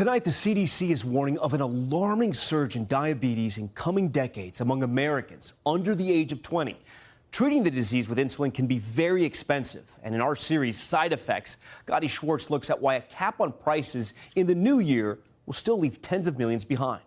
Tonight, the CDC is warning of an alarming surge in diabetes in coming decades among Americans under the age of 20. Treating the disease with insulin can be very expensive. And in our series, Side Effects, Gadi Schwartz looks at why a cap on prices in the new year will still leave tens of millions behind.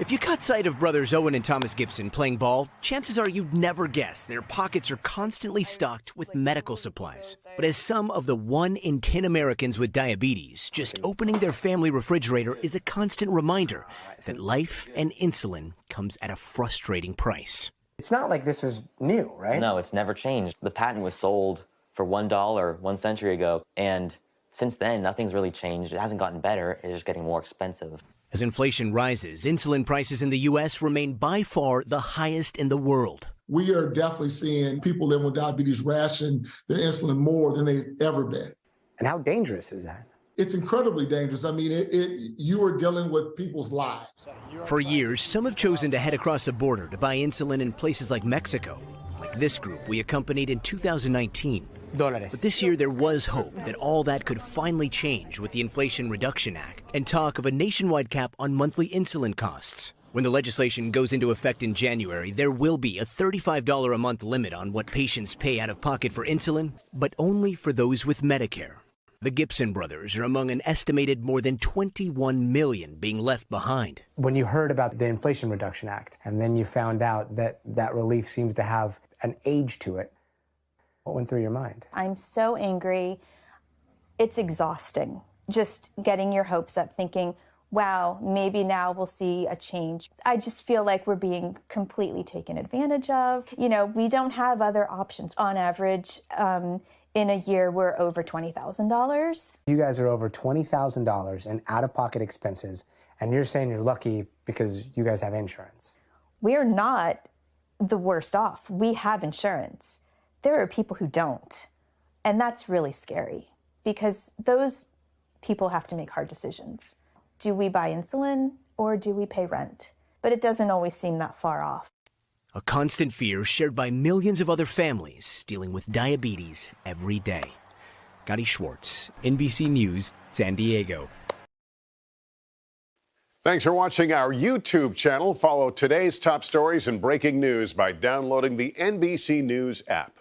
If you caught sight of brothers Owen and Thomas Gibson playing ball, chances are you'd never guess their pockets are constantly stocked with medical supplies. But as some of the 1 in 10 Americans with diabetes, just opening their family refrigerator is a constant reminder that life and insulin comes at a frustrating price. It's not like this is new, right? No, it's never changed. The patent was sold for $1 one century ago, and since then, nothing's really changed. It hasn't gotten better, it's just getting more expensive. As inflation rises, insulin prices in the U.S. remain by far the highest in the world. We are definitely seeing people living with diabetes ration their insulin more than they've ever been. And how dangerous is that? It's incredibly dangerous. I mean, it, it, you are dealing with people's lives. For years, some have chosen to head across the border to buy insulin in places like Mexico, like this group we accompanied in 2019. Dólares. But this year there was hope that all that could finally change with the Inflation Reduction Act and talk of a nationwide cap on monthly insulin costs. When the legislation goes into effect in January, there will be a $35 a month limit on what patients pay out of pocket for insulin, but only for those with Medicare. The Gibson brothers are among an estimated more than 21 million being left behind. When you heard about the Inflation Reduction Act and then you found out that that relief seems to have an age to it, what went through your mind? I'm so angry. It's exhausting just getting your hopes up, thinking, wow, maybe now we'll see a change. I just feel like we're being completely taken advantage of. You know, we don't have other options. On average, um, in a year, we're over $20,000. You guys are over $20,000 in out of pocket expenses, and you're saying you're lucky because you guys have insurance. We're not the worst off. We have insurance there are people who don't. And that's really scary because those people have to make hard decisions. Do we buy insulin or do we pay rent? But it doesn't always seem that far off. A constant fear shared by millions of other families dealing with diabetes every day. Gadi Schwartz, NBC News, San Diego. Thanks for watching our YouTube channel. Follow today's top stories and breaking news by downloading the NBC News app.